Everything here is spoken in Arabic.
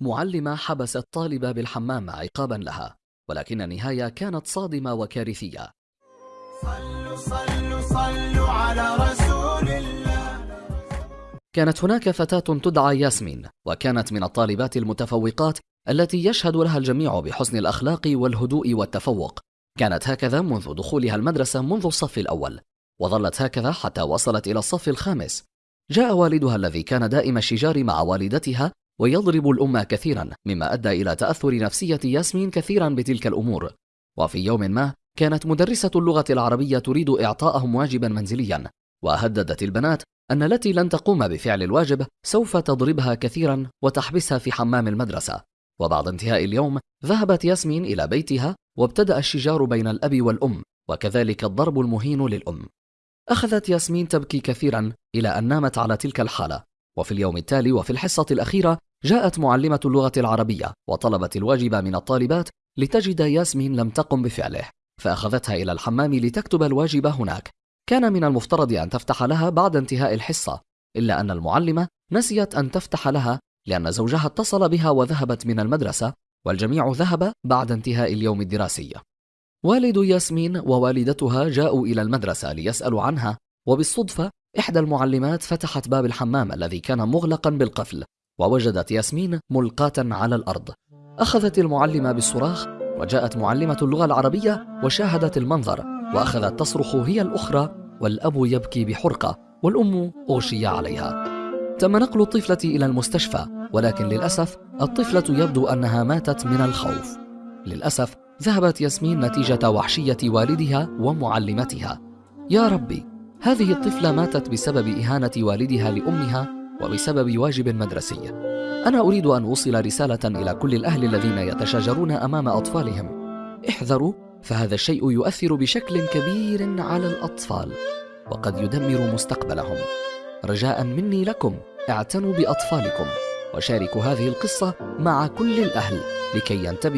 معلمة حبست طالبة بالحمام عقابا لها ولكن النهاية كانت صادمة وكارثية. صلوا صلوا صلوا على رسول الله. كانت هناك فتاة تدعى ياسمين وكانت من الطالبات المتفوقات التي يشهد لها الجميع بحسن الأخلاق والهدوء والتفوق. كانت هكذا منذ دخولها المدرسة منذ الصف الأول وظلت هكذا حتى وصلت إلى الصف الخامس. جاء والدها الذي كان دائم الشجار مع والدتها ويضرب الأم كثيرا مما أدى إلى تأثر نفسية ياسمين كثيرا بتلك الأمور. وفي يوم ما كانت مدرسة اللغة العربية تريد إعطاءهم واجبا منزليا. وهددت البنات أن التي لن تقوم بفعل الواجب سوف تضربها كثيرا وتحبسها في حمام المدرسة. وبعد انتهاء اليوم ذهبت ياسمين إلى بيتها وابتدأ الشجار بين الأب والأم وكذلك الضرب المهين للأم. أخذت ياسمين تبكي كثيرا إلى أن نامت على تلك الحالة. وفي اليوم التالي وفي الحصة الأخيرة جاءت معلمة اللغة العربية وطلبت الواجب من الطالبات لتجد ياسمين لم تقم بفعله فأخذتها إلى الحمام لتكتب الواجب هناك. كان من المفترض أن تفتح لها بعد انتهاء الحصة إلا أن المعلمة نسيت أن تفتح لها لأن زوجها اتصل بها وذهبت من المدرسة والجميع ذهب بعد انتهاء اليوم الدراسي. والد ياسمين ووالدتها جاءوا إلى المدرسة ليسألوا عنها وبالصدفة إحدى المعلمات فتحت باب الحمام الذي كان مغلقا بالقفل. ووجدت ياسمين ملقاة على الأرض. أخذت المعلمة بالصراخ وجاءت معلمة اللغة العربية وشاهدت المنظر وأخذت تصرخ هي الأخرى والأب يبكي بحرقة والأم أغشي عليها. تم نقل الطفلة إلى المستشفى ولكن للأسف الطفلة يبدو أنها ماتت من الخوف. للأسف ذهبت ياسمين نتيجة وحشية والدها ومعلمتها. يا ربي هذه الطفلة ماتت بسبب إهانة والدها لأمها وبسبب واجب مدرسي. أنا أريد أن أوصل رسالة إلى كل الأهل الذين يتشاجرون أمام أطفالهم. احذروا فهذا الشيء يؤثر بشكل كبير على الأطفال وقد يدمر مستقبلهم. رجاء مني لكم اعتنوا بأطفالكم وشاركوا هذه القصة مع كل الأهل لكي ينتبهوا